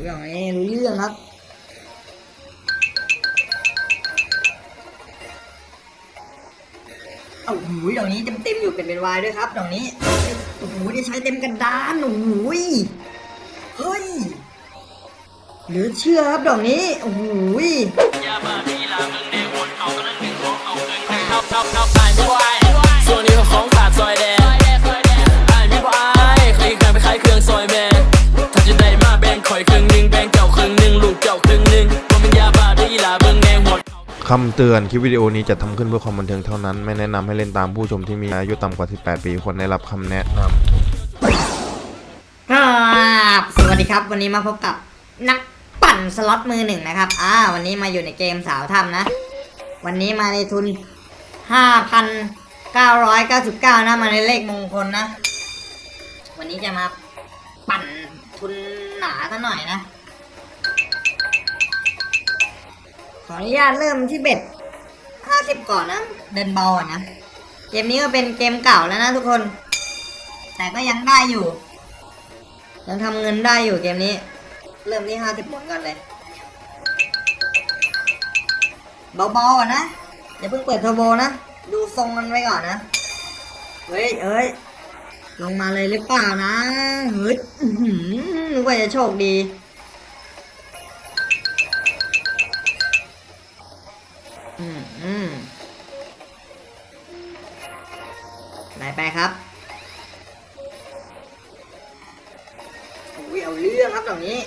รู้อย่างนี้รู้เรื่องครับเอาหูยดอกนี้เต็มเต็มอยู่เป็นเป็นวายด้วยครับดอกนี้ โอ้โหได้ใช้เต็มกระดานโอ้โหยเฮ้ย เหลือเชื่อครับดอกนี้ โอ้โห คำเตือนคลิปวิดีโอนี้จะทำขึ้นเพื่อความบันเทิงเท่านั้น ไม่แนะนำให้เล่นตามผู้ชมที่มีอายุต่ำกว่า 18 ปีควรได้รับคำแนะนำครับสวัสดีครับ วันนี้มาพบกับนักปั่นสล็อตมือหนึ่งนะครับ อ่า วันนี้มาอยู่ในเกมสาวถ้ำนะ วันนี้มาในทุน 5,999 นะ มาในเลขมงคลนะ วันนี้จะมาปั่นทุนหนาซะหน่อยนะ ออนุญาตเริ่มที่เบ็ด50ก่อนนะ เดินเบาอะนะ เกมนี้ก็เป็นเกมเก่าแล้วนะทุกคน แต่ก็ยังได้อยู่ ยังทำเงินได้อยู่เกมนี้ เริ่มที่ห้าสิบหมุนก่อนเลย เบาๆอะนะ อย่าเพิ่งเปิดเทอร์โบนะ ดูทรงมันไว้ก่อนนะ เฮ้ยเอ้ยลงมาเลยหรือเปล่านะเฮ้ยอื้อหือนึกว่าจะโชคดี ไหนไปครับอุ้ยเอาเรื่องครับตรงนี้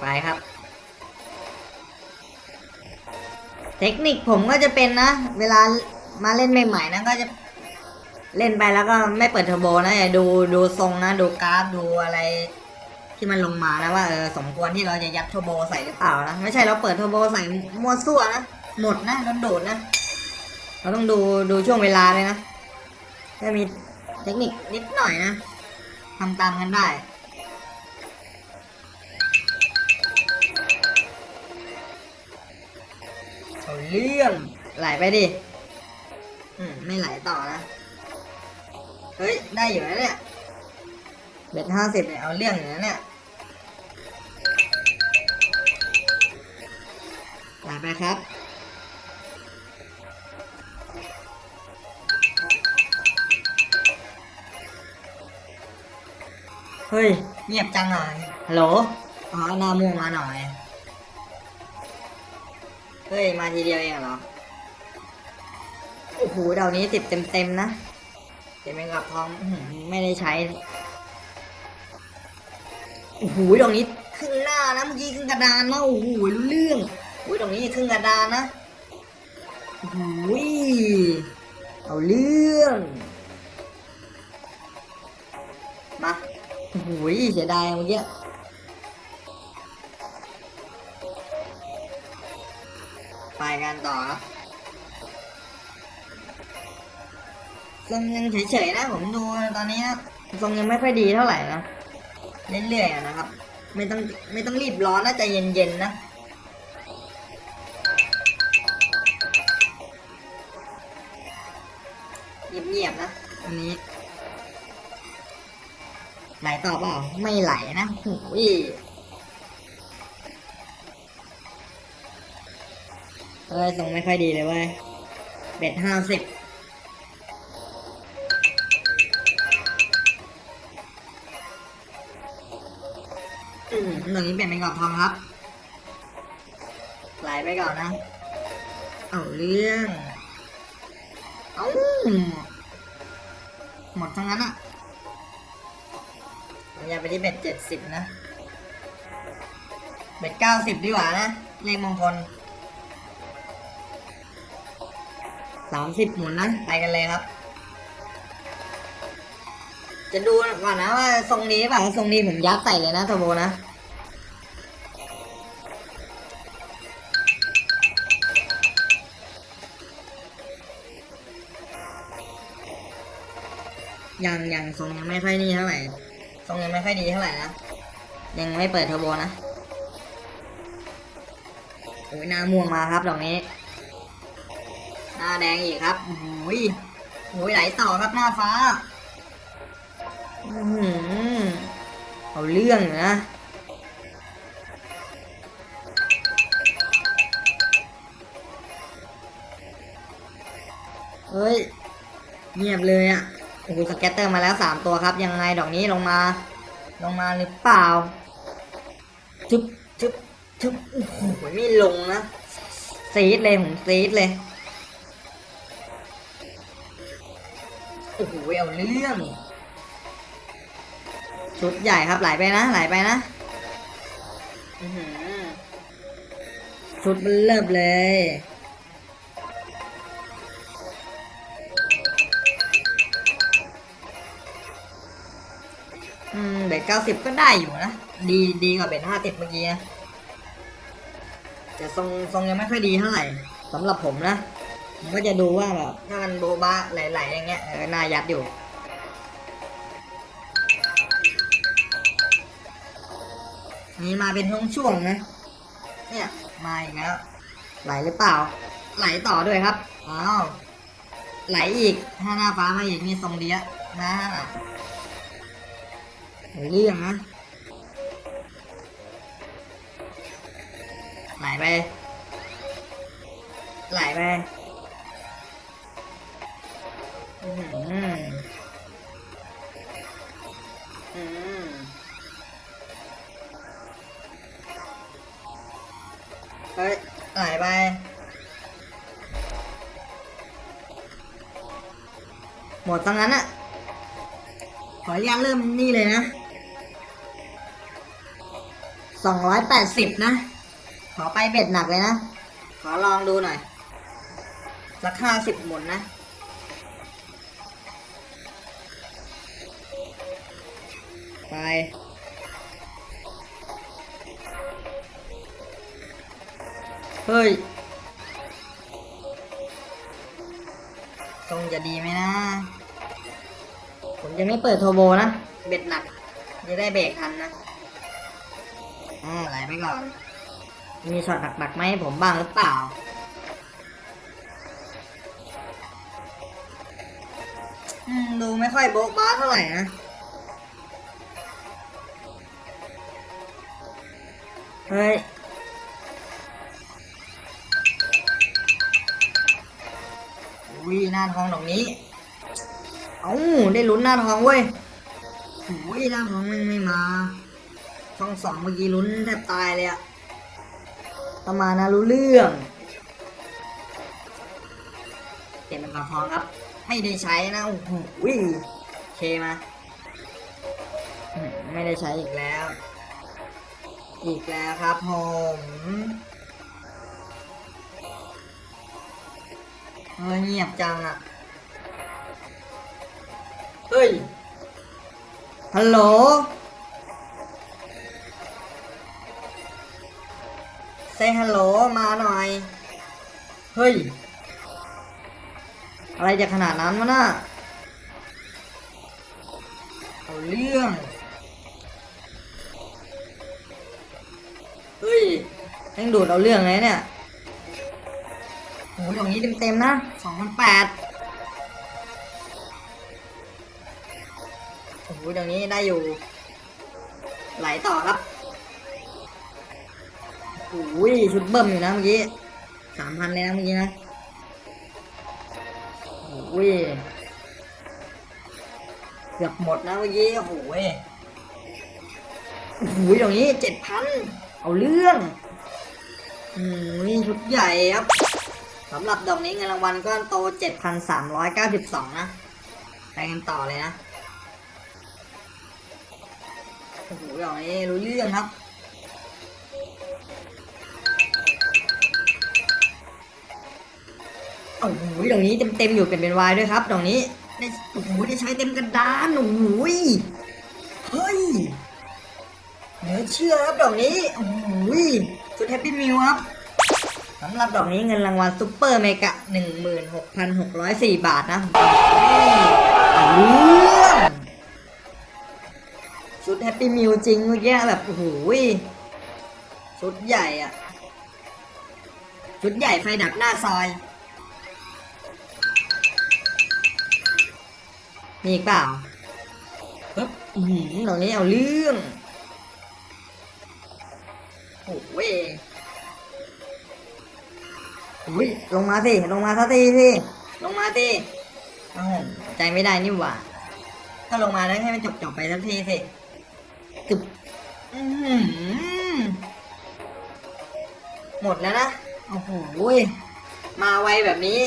ไปครับ เทคนิคผมก็จะเป็นนะ เวลามาเล่นใหม่ๆนะก็จะเล่นไปแล้วก็ไม่เปิดเทอร์โบนะอย่าดูดูทรงนะ ดูกราฟดูอะไร ที่มันลงมานะว่าเออสมควรที่เราจะยัดเทอร์โบใส่หรือเปล่านะไม่ใช่เราเปิดเทอร์โบใส่มัวซั่วนะหมดนะโดนโดดนะ เราต้องดูดูช่วงเวลาเลยนะถ้ามีเทคนิคนิดหน่อยนะทำตามกันได้เอาเรื่องไหลไปดิ อืม ไม่ไหลต่อนะ เฮ้ย ได้อยู่นะเนี่ยเบ็ดห้าสิบเนี่ยเอาเรื่องอยู่นะเนี่ย ไหลไปครับ เฮ้ย เงียบจังเลยฮัลโหลอ๋อหน้าม่วงมาหน่อย เฮ้ย มาทีเดียวเองเหรอ โอ้โหดาวนี้ติดเต็มๆนะเต็มไปกับทองอื้อหือไม่ได้ใช้โอ้โหดอกนี้ครึ่งหน้านะเมื่อกี้ครึ่งกระดานนะโอ้โหรู้เรื่องโอุ้ยดอกนี้ครึ่งกระดานนะโอ้โหเอาเรื่องมาโอ้โหเสียดายเมื่อกี้ไปกันต่อครับทรงยังเฉยๆนะผมดูตอนนี้ทรงยังไม่ค่อยดีเท่าไหร่นะเรื่อยๆนะครับ ไม่ต้องไม่ต้องรีบร้อนนะใจเย็นๆนะ อันนี้ ไหลต่อเปล่าไม่ไหลนะหูยเอ้ยทรงไม่ค่อยดีเลยเว้ยเบ็ดห้าสิบอืมตรงนี้เปลี่ยนเป็นกรอบทองครับ ไหลไปก่อนนะ เอาเรื่อง เอา หมดทั้งนั้นอะเราอย่าไปที่เบ็ดเจ็ดสิบนะ เบ็ดเก้าสิบดีกว่านะ เลขมงคลสามสิบหมุนนะ ไปกันเลยครับ จะดูก่อนนะว่าทรงนี้ป่ะทรงนี้ผมยัดใส่เลยนะโทโบนะ ยังยังทรงยังไม่ค่อยนี่เท่าไหร่ทรงยังไม่ค่อยดีเท่าไหร่นะยังไม่เปิดเทอร์โบนะโอ้ยหน้าม่วงมาครับดอกนี้ หน้าแดงอีกครับโอ้ยโอ้ยไหลต่อครับหน้าฟ้าอื้อหือเอาเรื่องนะเฮ้ยเงียบเลยอะ่ะ โอ้โห scatter มาแล้วสามตัวครับ ยังไงดอกนี้ลงมา ลงมาหรือเปล่าจุ๊บจุ๊บจุ๊บโอ้โหไม่ลงนะซีดเลยผมซีดเลยโอ้โหเอาเรื่องชุดใหญ่ครับไหลไปนะไหลไปนะอือหือชุดมันเริ่มเลย ดเก้าสิบก็ได้อยู่นะ ดีดีกว่าเบ็ดห้าสิบเมื่อกี้นะแต่ทรงทรงยังไม่ค่อยดีเท่าไหร่สำหรับผมนะผมก็จะดูว่าแบบถ้ามันโบบะไหลๆอย่างเงี้ยเออน่ายัดอยู่นี่มาเป็นช่วงช่วงๆนะ เนี่ยมาอีกแล้ว ไหลหรือเปล่า ไหลต่อด้วยครับ อ้าว ไหลอีก ถ้าหน้าฟ้ามาอีกนี่ทรงเดียะนะ เรื่องนะไหลไป ไหลไปอืมอืมเฮ้ยไหลไปหมดตั้งนั้นอะขออนุญาตเริ่มนี่เลยนะ สองร้อยแปดสิบนะ ขอไปเบ็ดหนักเลยนะ ขอลองดูหน่อย ราคาสิบหมุนนะ ไป เฮ้ยทรงจะดีไหมนะ ผมจะไม่เปิดโทโบนะ เบ็ดหนัก จะได้เบรกทันนะ อ่าไหลไปก่อน มีช็อตหนักๆไหมาให้ผมบ้างหรือเปล่าอืมดูไม่ค่อยโบ๊ะบ้าเท่าไหร่นะเฮ้ยอุ้ยหน้าทองดอกนี้ เอ้าได้ลุ้นหน้าทองเว้ยอุ้ยหน้าทองมันไม่มา ช่องสองเมื่อกี้ลุ้นแทบตายเลยอะประมาณนะรู้เรื่องเปลี่ยนเป็นกระทองครับ ไม่ได้ใช้นะโอ้โหเคมาไม่ได้ใช้อีกแล้ว อีกแล้วครับผมเฮ้ยเงียบจังอะเฮ้ยฮัลโหล เซฮัลโหลมาหน่อย เฮ้ย อะไรจะขนาดนั้นวะน่ะเอาเรื่อง เฮ้ยยังดูดเอาเรื่องเลยเนี่ยโหอย่างนี้เต็มๆนะสองพันแปดโอ้โหอย่างนี้ได้อยู่ ไหลต่อครับ อ้ยชุดเบิ่มอยู่นะเมื่อกี้สามพันเลยนะเมื่อกี้นะโอ้ยเกือบหมดนะเมื่อกี้โอ้โหยโอ้โหอย่างนี้เจ็ดพันเอาเรื่องอืมชุดใหญ่ครับสำหรับดอกนี้เงินรางวัลก้อนโตเจ็ดพันสามร้อยเก้าสิบสองนะ ไปกันต่อเลยนะ โอ้โหอย่างนี้รู้เรื่องครับ โอ้โหดอกนี้เต็มๆอยู่เป็นเป็นวายด้วยครับดอกนี้ได้โอ้โหได้ใช้เต็มกระดานโอ้โหเฮ้ยเหลือเชื่อครับดอกนี้โอ้โหสุด happy มิวครับสำหรับดอกนี้เงินรางวัล super mega หนึ่งหมื่นหกพันหกร้อยสี่บาทนะเอาเรื่องชุดแฮปปี้มิวจริงเมื่อกี้แบบโอ้โหชุดใหญ่อะชุดใหญ่ไฟดับหน้าซอย มีอีกเปล่าปึ๊บอื้อหือตรงนี้เอาเรื่องโอ้เว้ยอุ้ยลงมาสิ ลงมาสักทีสิ ลงมาสิเอ้าใจไม่ได้นี่หว่า ถ้าลงมาแล้วให้มันจบจบๆไปสักทีสิตึบอื้อหือหมดแล้วนะ โอ้โหยมาไวแบบนี้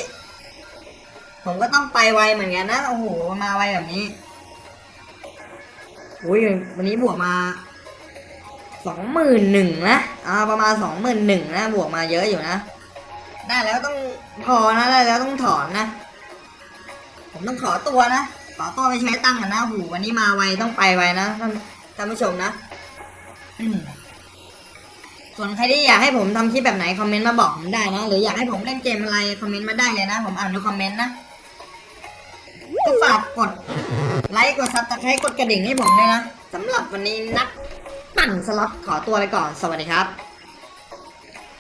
ผมก็ต้องไปไวเหมือนกันนะโอ้โหมาไวแบบนี้อุ้ยวันนี้บวกมาสองหมื่นหนึ่งนะอ่าประมาณสองหมื่นหนึ่งนะบวกมาเยอะอยู่นะได้แล้วต้องพอนะได้แล้วต้องถอนนะ ผมต้องขอตัวนะขอตัวไปใช้ตังค์ก่อนนะโอ้โหูวันนี้มาไวต้องไปไวนะท่านท่านผู้ชมนะส่วนใครที่อยากให้ผมทำคลิปแบบไหนคอมเมนต์มาบอกผมได้นะหรืออยากให้ผมเล่นเกมอะไรคอมเมนต์มาได้เลยนะ ผมอ่านดูคอมเมนต์นะ ก็ฝากกดไลค์กด subscribe กดกระดิ่งให้ผมด้วยนะสำหรับวันนี้นักปั่นสล็อตขอตัวไปก่อน สวัสดีครับ